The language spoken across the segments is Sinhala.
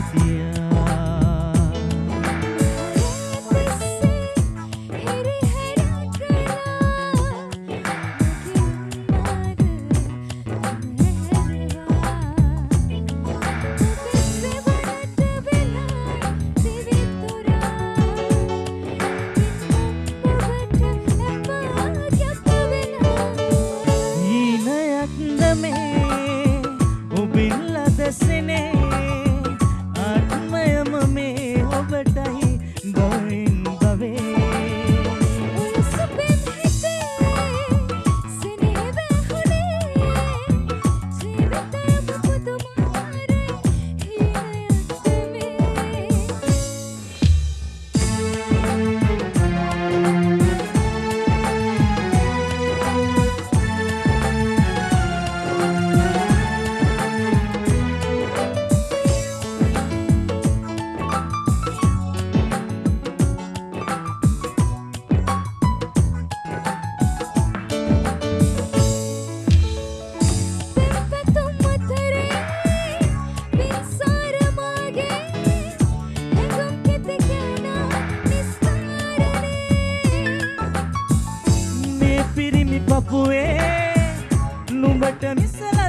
Yeah. මේ පිරිමි පපුුවේ නුඹට මිසල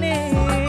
জানে